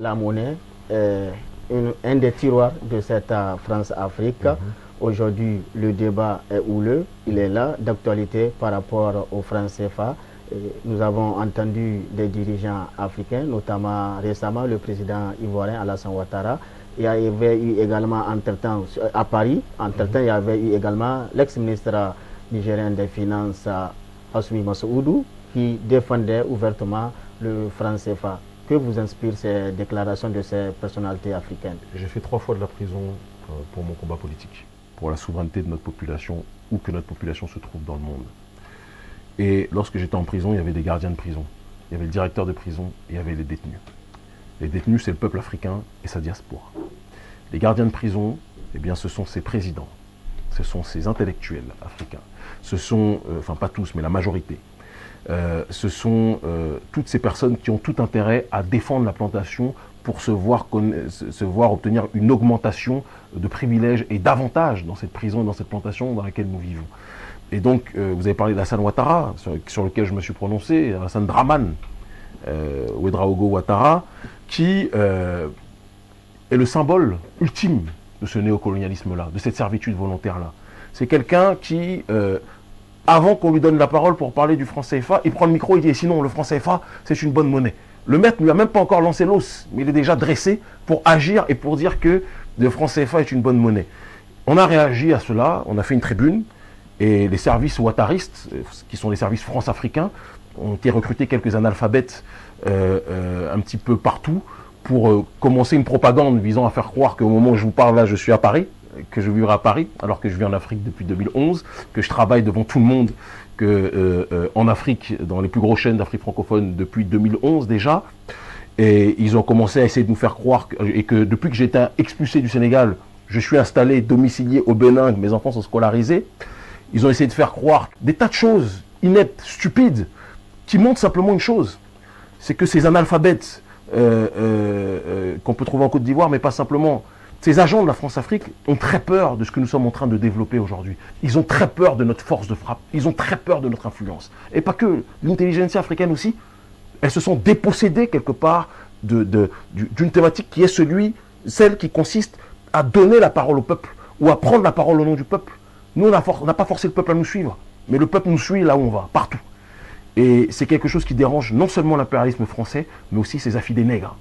La monnaie est un des tiroirs de cette euh, France-Afrique. Mhm. Aujourd'hui, le débat est houleux, il est là, d'actualité par rapport au franc CFA. Nous avons entendu des dirigeants africains, notamment récemment le président ivoirien Alassane Ouattara. Il y avait eu également, entre-temps, à Paris, entre-temps, il y avait eu également l'ex-ministre nigérien des Finances, Asumi Masoudou, qui défendait ouvertement le franc CFA. Que vous inspirent ces déclarations de ces personnalités africaines? J'ai fait trois fois de la prison euh, pour mon combat politique, pour la souveraineté de notre population, où que notre population se trouve dans le monde. Et lorsque j'étais en prison, il y avait des gardiens de prison, il y avait le directeur de prison, et il y avait les détenus. Les détenus, c'est le peuple africain et sa diaspora. Les gardiens de prison, eh bien, ce sont ses présidents, ce sont ses intellectuels africains, ce sont, euh, enfin pas tous, mais la majorité, euh, ce sont euh, toutes ces personnes qui ont tout intérêt à défendre la plantation pour se voir, obtenir une augmentation de privilèges et d'avantages dans cette prison et dans cette plantation dans laquelle nous vivons. Et donc, vous avez parlé d'Hassan Ouattara, sur, lequel je me suis prononcé, Hassan Draman, euh, Ouedraogo Ouattara, qui est le symbole ultime de ce néocolonialisme-là, de cette servitude volontaire-là. C'est quelqu'un qui avant qu'on lui donne la parole pour parler du franc CFA, il prend le micro et dit sinon le franc CFA c'est une bonne monnaie. Le maître ne lui a même pas encore lancé l'os, mais il est déjà dressé pour agir et pour dire que le franc CFA est une bonne monnaie. On a réagi à cela, on a fait une tribune, et les services ouattaristes, qui sont les services france-africains, ont été recrutés quelques analphabètes euh, euh, un petit peu partout pour euh, commencer une propagande visant à faire croire qu'au moment où je vous parle là, je suis à Paris, que je vivrai à Paris, alors que je vis en Afrique depuis 2011, que je travaille devant tout le monde, que euh, euh, en Afrique, dans les plus grosses chaînes d'Afrique francophone depuis 2011 déjà. Et ils ont commencé à essayer de nous faire croire, que, et que depuis que été expulsé du Sénégal, je suis installé, domicilié au Bénin, mes enfants sont scolarisés. Ils ont essayé de faire croire des tas de choses ineptes, stupides, qui montrent simplement une chose. C'est que ces analphabètes euh, qu'on peut trouver en Côte d'Ivoire, mais pas simplement, ces agents de la France-Afrique ont très peur de ce que nous sommes en train de développer aujourd'hui. Ils ont très peur de notre force de frappe. Ils ont très peur de notre influence. Et pas que. L'intelligence africaine aussi, elles se sont dépossédées quelque part d'une thématique qui est celui, celle qui consiste à donner la parole au peuple ou à prendre la parole au nom du peuple. Nous, on n'a pas forcé le peuple à nous suivre, mais le peuple nous suit là où on va, partout. Et c'est quelque chose qui dérange non seulement l'impérialisme français, mais aussi ses affidés nègres.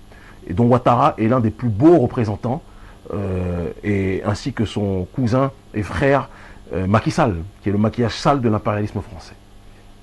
Et dont Ouattara est l'un des plus beaux représentants et, ainsi que son cousin et frère euh, Macky Sall, qui est le maquillage sale de l'impérialisme français.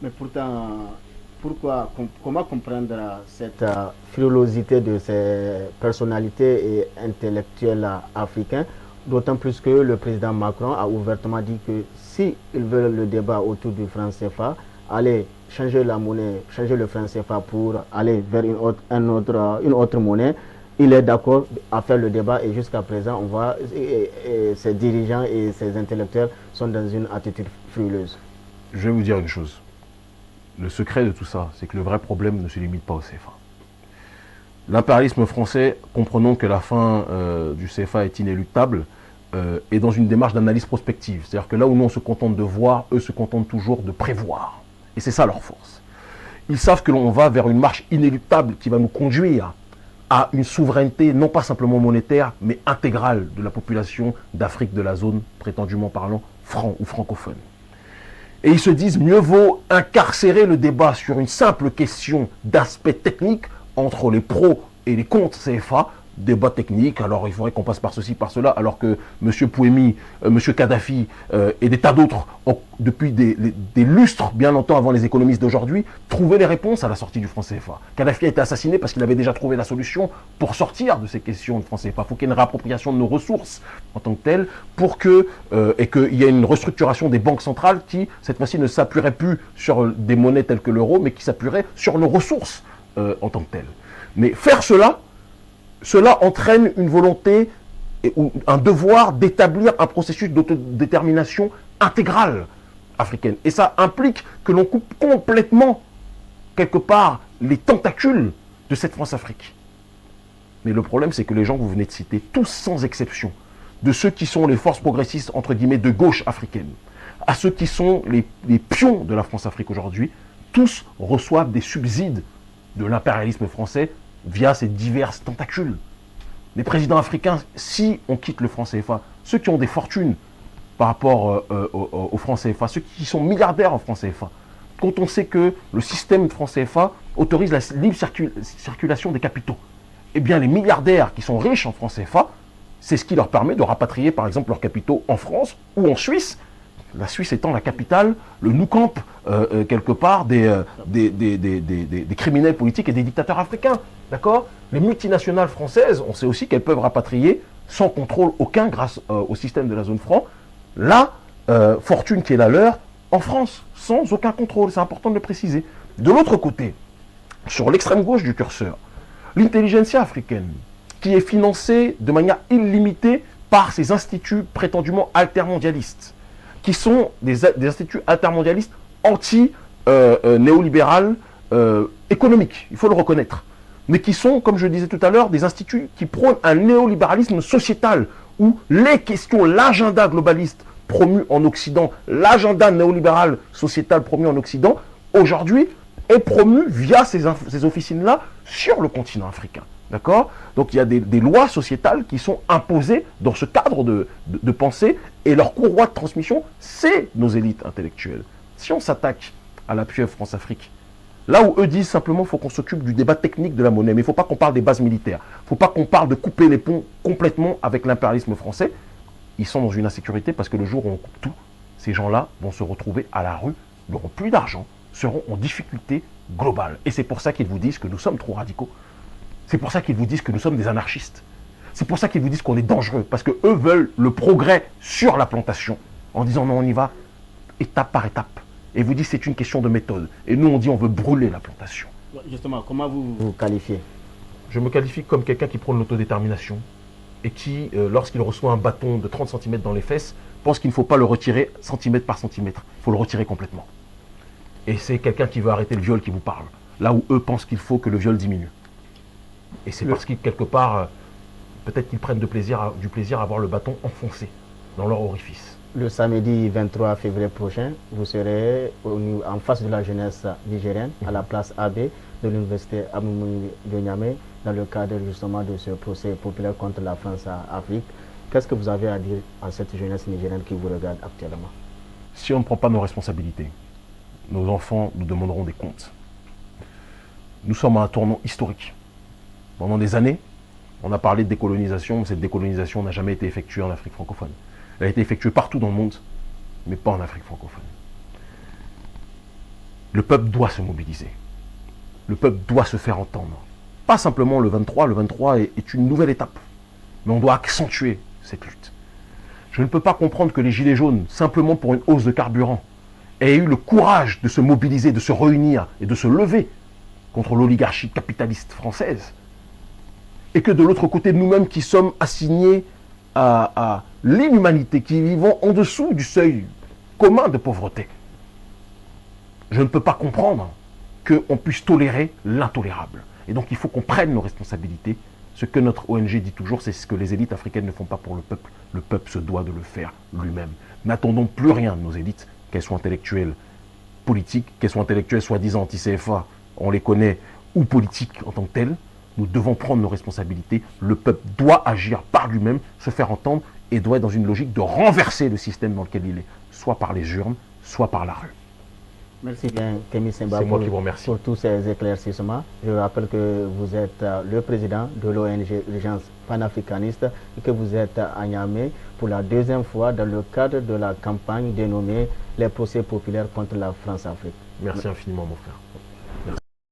Mais pourtant, pourquoi, comment comprendre cette euh, frilosité de ces personnalités et intellectuels africains D'autant plus que le président Macron a ouvertement dit que s'ils veulent le débat autour du franc CFA, aller changer la monnaie, changer le franc CFA pour aller vers une autre, un autre, une autre monnaie, il est d'accord à faire le débat et jusqu'à présent, on voit ces dirigeants et ces intellectuels sont dans une attitude frileuse. Je vais vous dire une chose. Le secret de tout ça, c'est que le vrai problème ne se limite pas au CFA. L'impérialisme français, comprenons que la fin euh, du CFA est inéluctable, euh, est dans une démarche d'analyse prospective. C'est-à-dire que là où nous on se contente de voir, eux se contentent toujours de prévoir. Et c'est ça leur force. Ils savent que l'on va vers une marche inéluctable qui va nous conduire à une souveraineté non pas simplement monétaire, mais intégrale de la population d'Afrique de la zone, prétendument parlant, franc ou francophone. Et ils se disent, mieux vaut incarcérer le débat sur une simple question d'aspect technique entre les pros et les contre CFA débat technique, alors il faudrait qu'on passe par ceci, par cela, alors que M. Pouemi, euh, M. Kadhafi euh, et des tas d'autres, depuis des, lustres, bien longtemps avant les économistes d'aujourd'hui, trouvaient les réponses à la sortie du franc CFA. Kadhafi a été assassiné parce qu'il avait déjà trouvé la solution pour sortir de ces questions de franc CFA. Il faut qu'il y ait une réappropriation de nos ressources en tant que telles, pour que, euh, et qu'il y ait une restructuration des banques centrales qui, cette fois-ci, ne s'appuierait plus sur des monnaies telles que l'euro, mais qui s'appuierait sur nos ressources en tant que telles. Mais faire cela, cela entraîne une volonté ou un devoir d'établir un processus d'autodétermination intégrale africaine. Et ça implique que l'on coupe complètement, quelque part, les tentacules de cette France-Afrique. Mais le problème, c'est que les gens que vous venez de citer, tous sans exception, de ceux qui sont les forces progressistes, entre guillemets, de gauche africaine, à ceux qui sont les, les pions de la France-Afrique aujourd'hui, tous reçoivent des subsides de l'impérialisme français via ses diverses tentacules. Les présidents africains, si on quitte le franc CFA, ceux qui ont des fortunes par rapport euh, euh, au, franc CFA, ceux qui sont milliardaires en franc CFA, quand on sait que le système franc CFA autorise la libre circulation des capitaux, eh bien les milliardaires qui sont riches en franc CFA, c'est ce qui leur permet de rapatrier par exemple leurs capitaux en France ou en Suisse, la Suisse étant la capitale, le nou camp euh, euh, quelque part des, euh, des, criminels politiques et des dictateurs africains. D'accord? Les multinationales françaises, on sait aussi qu'elles peuvent rapatrier sans contrôle aucun grâce au système de la zone franc, la fortune qui est la leur en France, sans aucun contrôle. C'est important de le préciser. De l'autre côté, sur l'extrême gauche du curseur, l'intelligentsia africaine, qui est financée de manière illimitée par ces instituts prétendument altermondialistes, qui sont des, instituts intermondialistes anti-néolibéral euh, économiques, il faut le reconnaître. Mais qui sont, comme je disais tout à l'heure, des instituts qui prônent un néolibéralisme sociétal, où les questions, l'agenda globaliste promu en Occident, l'agenda néolibéral sociétal promu en Occident, aujourd'hui est promu via ces, ces officines-là sur le continent africain. D'accord? Donc il y a des, lois sociétales qui sont imposées dans ce cadre de, pensée et leur courroie de transmission, c'est nos élites intellectuelles. Si on s'attaque à la pieuvre France-Afrique, là où eux disent simplement qu'il faut qu'on s'occupe du débat technique de la monnaie, mais il ne faut pas qu'on parle des bases militaires, il ne faut pas qu'on parle de couper les ponts complètement avec l'impérialisme français, ils sont dans une insécurité parce que le jour où on coupe tout, ces gens-là vont se retrouver à la rue, n'auront plus d'argent, seront en difficulté globale. Et c'est pour ça qu'ils vous disent que nous sommes trop radicaux. C'est pour ça qu'ils vous disent que nous sommes des anarchistes. C'est pour ça qu'ils vous disent qu'on est dangereux, parce qu'eux veulent le progrès sur la plantation, en disant non, on y va étape par étape. Et vous dites c'est une question de méthode. Et nous, on dit on veut brûler la plantation. Justement, comment vous vous qualifiez Je me qualifie comme quelqu'un qui prône l'autodétermination et qui, euh, lorsqu'il reçoit un bâton de 30 cm dans les fesses, pense qu'il ne faut pas le retirer centimètre par centimètre. Il faut le retirer complètement. Et c'est quelqu'un qui veut arrêter le viol qui vous parle. Là où eux pensent qu'il faut que le viol diminue. Et c'est parce qu'ils, quelque part, euh, peut-être qu'ils prennent du plaisir à avoir le bâton enfoncé dans leur orifice. Le samedi 23 février prochain, vous serez en face de la jeunesse nigérienne, à la place AB de l'université Aboumouni de Niamey, dans le cadre justement de ce procès populaire contre la France à Afrique. Qu'est-ce que vous avez à dire à cette jeunesse nigérienne qui vous regarde actuellement? Si on ne prend pas nos responsabilités, nos enfants nous demanderont des comptes. Nous sommes à un tournant historique. Pendant des années, on a parlé de décolonisation, mais cette décolonisation n'a jamais été effectuée en Afrique francophone. Elle a été effectuée partout dans le monde, mais pas en Afrique francophone. Le peuple doit se mobiliser. Le peuple doit se faire entendre. Pas simplement le 23, le 23 est, une nouvelle étape, mais on doit accentuer cette lutte. Je ne peux pas comprendre que les Gilets jaunes, simplement pour une hausse de carburant, aient eu le courage de se mobiliser, de se réunir et de se lever contre l'oligarchie capitaliste française et que de l'autre côté, nous-mêmes qui sommes assignés à, l'inhumanité, qui vivons en dessous du seuil commun de pauvreté, je ne peux pas comprendre qu'on puisse tolérer l'intolérable. Et donc il faut qu'on prenne nos responsabilités. Ce que notre ONG dit toujours, c'est ce que les élites africaines ne font pas pour le peuple. Le peuple se doit de le faire lui-même. N'attendons plus rien de nos élites, qu'elles soient intellectuelles, politiques, qu'elles soient intellectuelles soi-disant anti-CFA, on les connaît, ou politiques en tant que telles. Nous devons prendre nos responsabilités. Le peuple doit agir par lui-même, se faire entendre et doit être dans une logique de renverser le système dans lequel il est, soit par les urnes, soit par la rue. Merci bien, Kémy Simba, pour, pour, tous ces éclaircissements. Je rappelle que vous êtes euh, le président de l'ONG Urgence panafricaniste et que vous êtes à Niamey pour la deuxième fois dans le cadre de la campagne dénommée Les procès populaires contre la France-Afrique. Merci infiniment, mon frère.